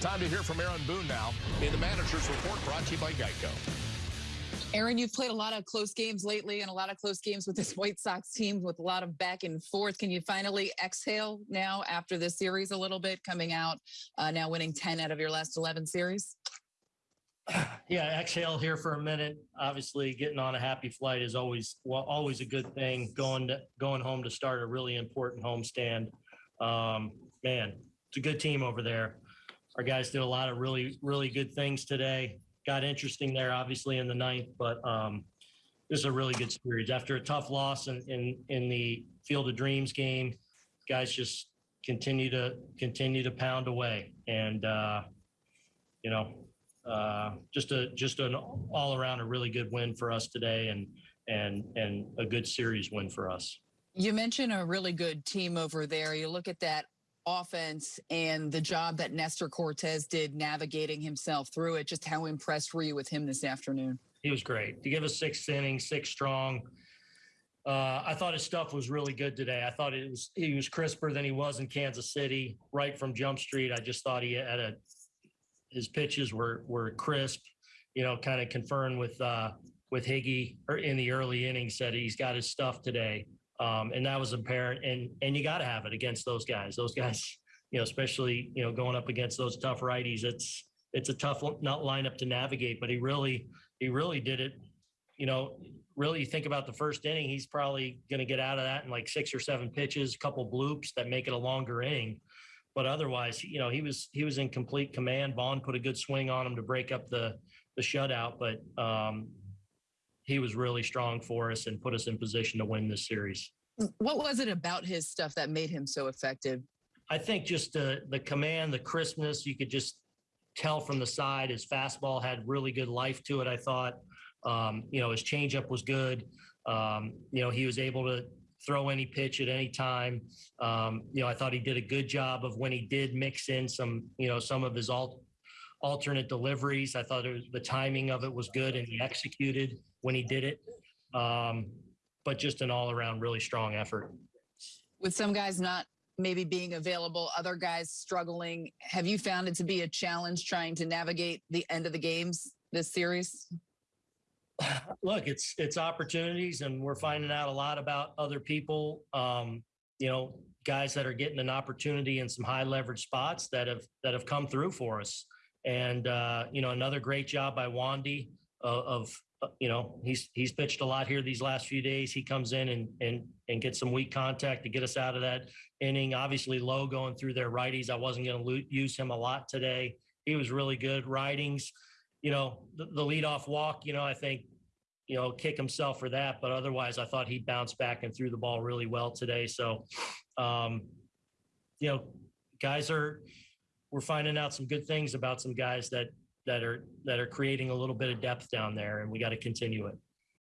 Time to hear from Aaron Boone now in the manager's report brought to you by Geico. Aaron, you've played a lot of close games lately and a lot of close games with this White Sox team with a lot of back and forth. Can you finally exhale now after this series a little bit, coming out uh, now winning 10 out of your last 11 series? Yeah, exhale here for a minute. Obviously, getting on a happy flight is always well, always a good thing. Going to, going home to start a really important homestand. Um, man, it's a good team over there. Our guys did a lot of really really good things today. Got interesting there, obviously in the ninth, but um, this is a really good series. After a tough loss in in, in the Field of Dreams game, guys just continue to continue to pound away, and uh, you know uh, just a just an all around a really good win for us today, and and and a good series win for us. You mentioned a really good team over there. You look at that offense and the job that Nestor Cortes did navigating himself through it. Just how impressed were you with him this afternoon? He was great. To give us six innings, six strong. Uh, I thought his stuff was really good today. I thought it was he was crisper than he was in Kansas City, right from Jump Street. I just thought he had a his pitches were were crisp, you know, kind of conferring with uh, with Higgy or in the early innings said he's got his stuff today. Um, and that was apparent and and you got to have it against those guys. Those guys, you know, especially, you know, going up against those tough righties, it's it's a tough not lineup to navigate, but he really he really did it. You know, really think about the first inning, he's probably going to get out of that in like six or seven pitches, a couple bloops that make it a longer inning but otherwise, you know, he was he was in complete command. Vaughn put a good swing on him to break up the the shutout, but um, he was really strong for us and put us in position to win this series. What was it about his stuff that made him so effective? I think just the the command, the crispness. You could just tell from the side. His fastball had really good life to it. I thought. Um, you know, his changeup was good. Um, you know, he was able to throw any pitch at any time. Um, you know, I thought he did a good job of when he did mix in some, you know, some of his alt, alternate deliveries. I thought was, the timing of it was good and he executed when he did it. Um, but just an all around really strong effort. With some guys not maybe being available, other guys struggling, have you found it to be a challenge trying to navigate the end of the games this series? look, it's it's opportunities, and we're finding out a lot about other people. Um, you know, guys that are getting an opportunity in some high leverage spots that have that have come through for us. And uh, you know, another great job by Wandy of, of you know he's he's pitched a lot here these last few days. He comes in and and and gets some weak contact to get us out of that inning. Obviously, low going through their righties. I wasn't going to use him a lot today. He was really good. Ridings, you know, the, the leadoff walk. You know, I think you know, kick himself for that. But otherwise, I thought he bounced back and threw the ball really well today. So, um, you know, guys are we're finding out some good things about some guys that that are that are creating a little bit of depth down there, and we got to continue it.